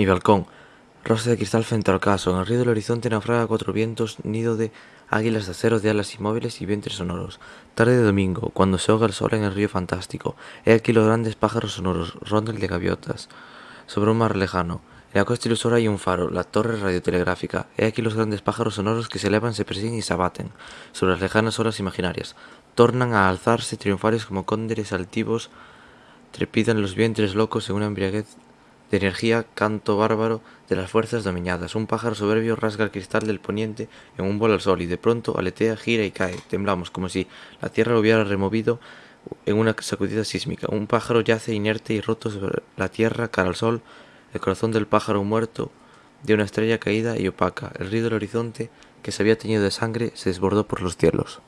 Mi balcón, rosa de cristal frente al ocaso, en el río del horizonte naufraga cuatro vientos, nido de águilas de acero de alas inmóviles y vientres sonoros. Tarde de domingo, cuando se ahoga el sol en el río fantástico, he aquí los grandes pájaros sonoros, rondel de gaviotas, sobre un mar lejano. En la costa ilusora hay un faro, la torre radiotelegráfica. He aquí los grandes pájaros sonoros que se elevan, se persiguen y se abaten sobre las lejanas olas imaginarias. Tornan a alzarse triunfales como cóndores altivos, trepidan los vientres locos en una embriaguez de energía, canto bárbaro de las fuerzas dominadas. Un pájaro soberbio rasga el cristal del poniente en un vuelo al sol y de pronto aletea, gira y cae. Temblamos como si la tierra lo hubiera removido en una sacudida sísmica. Un pájaro yace inerte y roto sobre la tierra cara al sol. El corazón del pájaro muerto de una estrella caída y opaca. El río del horizonte, que se había teñido de sangre, se desbordó por los cielos.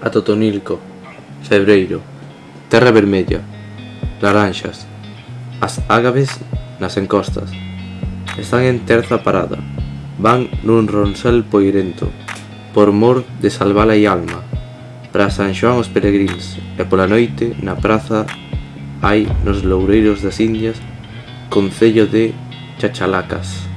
Atotonilco, Febreiro, Terra Vermella, Laranxas. As ágaves nas encostas. Están en terza parada. Van nun ronsel poirento, por mor de salvala e alma. Para San Xoán os peregrins, e pola noite, na praza, hai nos loureiros das Indias, concello de Chachalacas.